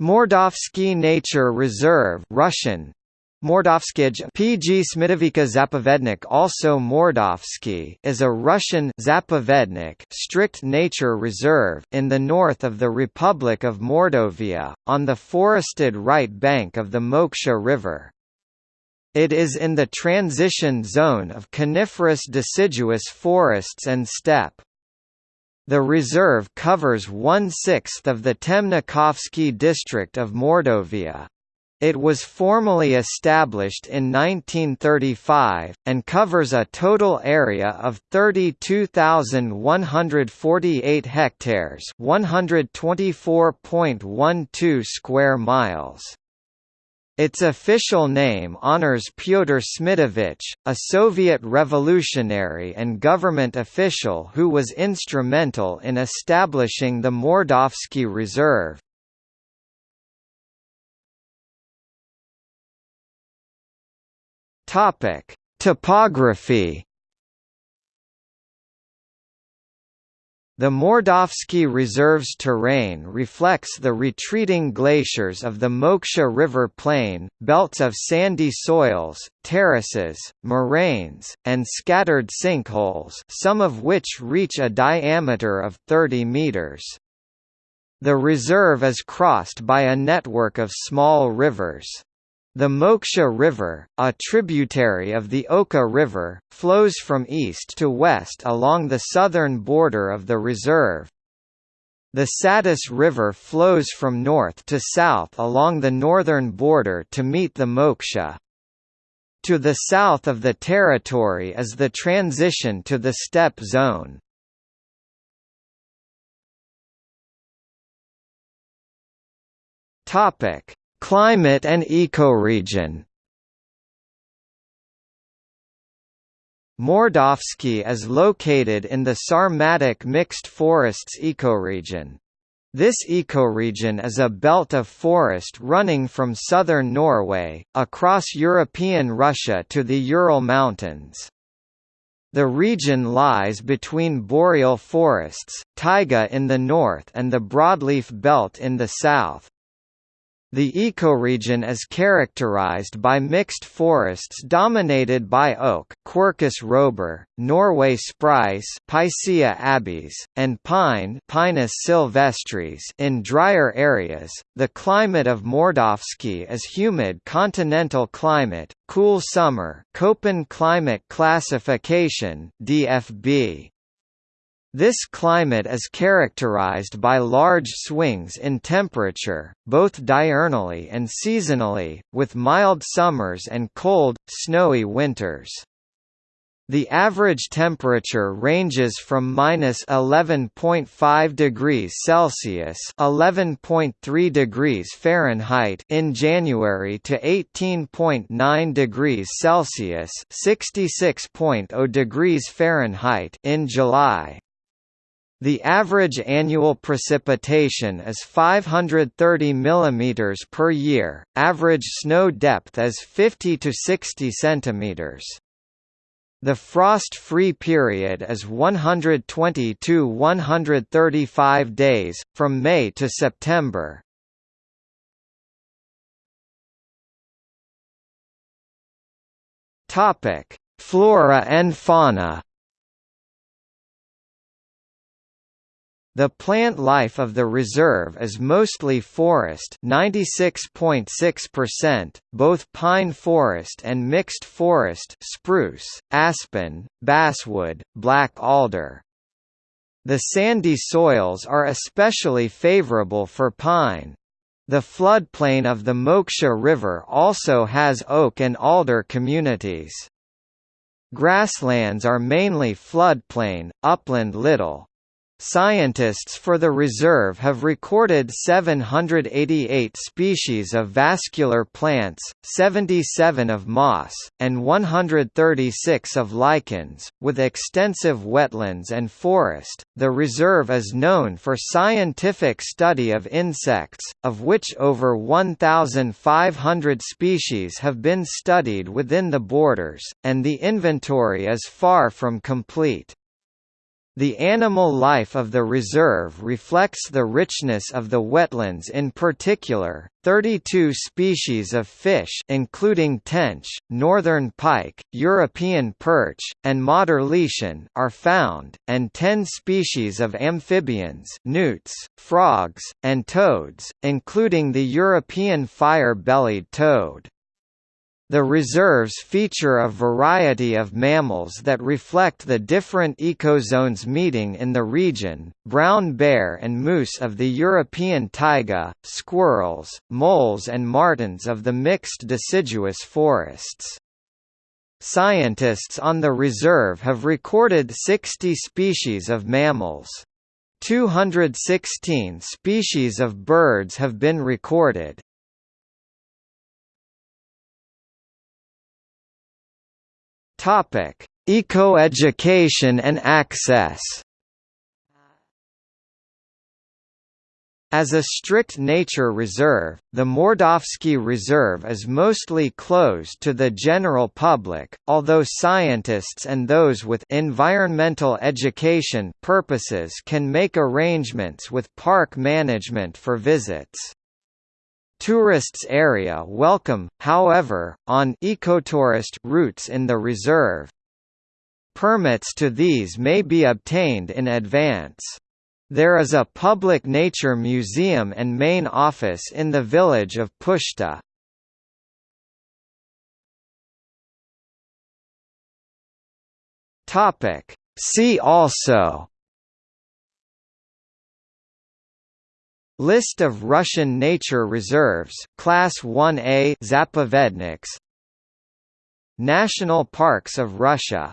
Mordovsky Nature Reserve Russian Mordovskij PG Smitovika Zapovednik also Mordovsky is a Russian Zapovednik strict nature reserve in the north of the Republic of Mordovia, on the forested right bank of the Moksha River. It is in the transition zone of coniferous deciduous forests and steppe. The reserve covers one-sixth of the Temnikovsky district of Mordovia. It was formally established in 1935, and covers a total area of 32,148 hectares 124.12 square miles. Its official name honors Pyotr Smidovich, a Soviet revolutionary and government official who was instrumental in establishing the Mordovsky Reserve. Topography. The Mordovsky Reserve's terrain reflects the retreating glaciers of the Moksha River plain, belts of sandy soils, terraces, moraines, and scattered sinkholes some of which reach a diameter of 30 meters. The reserve is crossed by a network of small rivers. The Moksha River, a tributary of the Oka River, flows from east to west along the southern border of the reserve. The Satis River flows from north to south along the northern border to meet the Moksha. To the south of the territory is the transition to the steppe zone. Topic: Climate and ecoregion Mordovsky is located in the Sarmatic mixed forests ecoregion. This ecoregion is a belt of forest running from southern Norway, across European Russia to the Ural Mountains. The region lies between boreal forests, taiga in the north and the broadleaf belt in the south. The ecoregion is characterized by mixed forests dominated by oak Quercus robur, Norway spruce Picea abies, and pine Pinus sylvestris in drier areas. The climate of Mordovsky is humid continental climate, cool summer Köppen climate classification DFB. This climate is characterized by large swings in temperature, both diurnally and seasonally, with mild summers and cold, snowy winters. The average temperature ranges from minus 11.5 degrees Celsius (11.3 degrees Fahrenheit) in January to 18.9 degrees Celsius (66.0 degrees Fahrenheit) in July. The average annual precipitation is 530 mm per year, average snow depth is 50 to 60 cm. The frost-free period is 120 to 135 days, from May to September. Flora and fauna The plant life of the reserve is mostly forest 96.6%, both pine forest and mixed forest spruce, aspen, basswood, black alder. The sandy soils are especially favorable for pine. The floodplain of the Moksha River also has oak and alder communities. Grasslands are mainly floodplain, upland little. Scientists for the reserve have recorded 788 species of vascular plants, 77 of moss, and 136 of lichens, with extensive wetlands and forest. The reserve is known for scientific study of insects, of which over 1,500 species have been studied within the borders, and the inventory is far from complete. The animal life of the reserve reflects the richness of the wetlands in particular. 32 species of fish including tench, northern pike, European perch, and Modderlieschen are found, and 10 species of amphibians, newts, frogs, and toads, including the European fire-bellied toad. The reserves feature a variety of mammals that reflect the different ecozones meeting in the region, brown bear and moose of the European taiga, squirrels, moles and martens of the mixed deciduous forests. Scientists on the reserve have recorded 60 species of mammals. 216 species of birds have been recorded. Topic: Ecoeducation and access. As a strict nature reserve, the Mordovsky Reserve is mostly closed to the general public, although scientists and those with environmental education purposes can make arrangements with park management for visits. Tourists area welcome, however, on ecotourist routes in the reserve. Permits to these may be obtained in advance. There is a public nature museum and main office in the village of Pushta. See also List of Russian nature reserves Class 1A Zapovedniks. National Parks of Russia